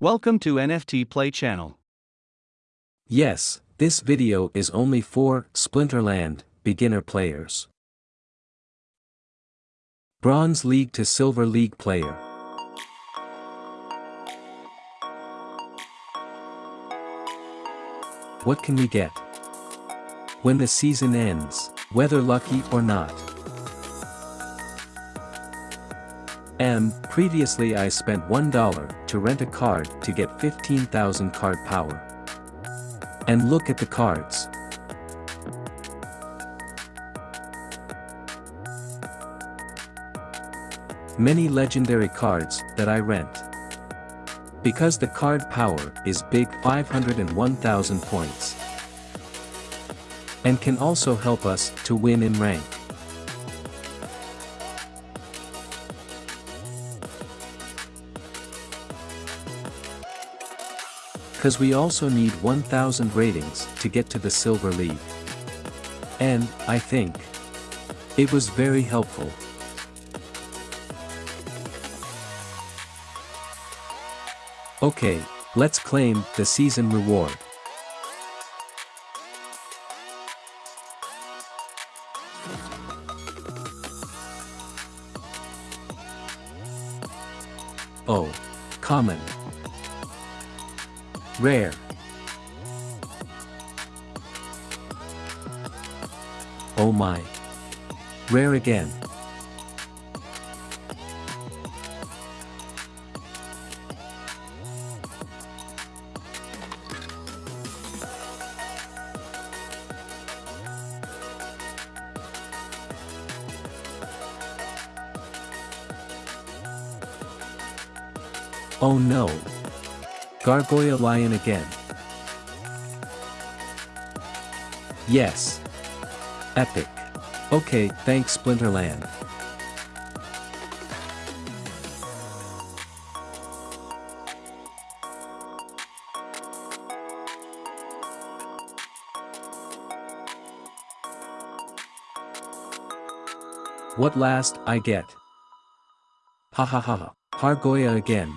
Welcome to NFT Play channel. Yes, this video is only for Splinterland beginner players. Bronze League to Silver League player. What can we get? When the season ends, whether lucky or not. M. Previously I spent $1 to rent a card to get 15,000 card power. And look at the cards. Many legendary cards that I rent. Because the card power is big 501,000 points. And can also help us to win in rank. Cause we also need 1000 ratings to get to the Silver League. And, I think, it was very helpful. Okay, let's claim the season reward. Oh, common. Rare. Oh my. Rare again. Oh no. Gargoya Lion again. Yes. Epic. Okay, thanks Splinterland. What last I get? Ha ha ha ha. Gargoya again.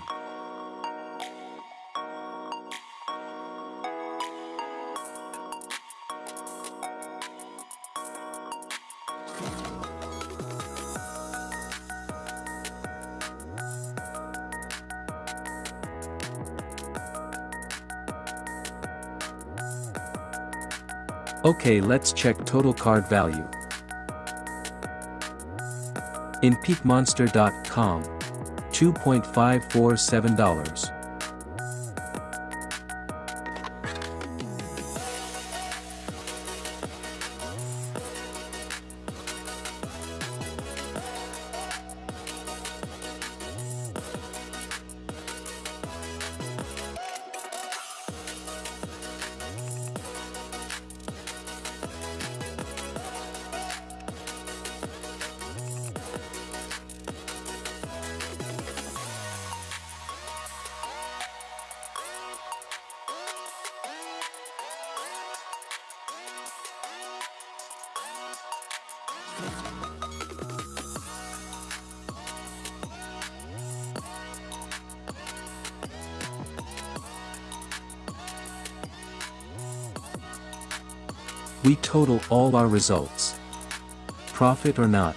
Okay let's check total card value. In peakmonster.com. $2.547. We total all our results. Profit or not.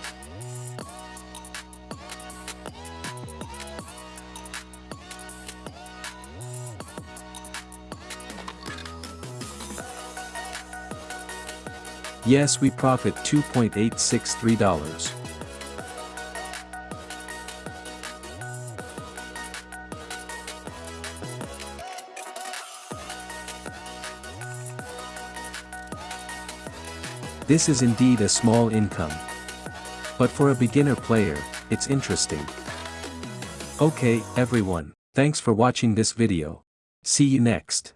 Yes we profit $2.863. This is indeed a small income. But for a beginner player, it's interesting. Okay, everyone, thanks for watching this video. See you next.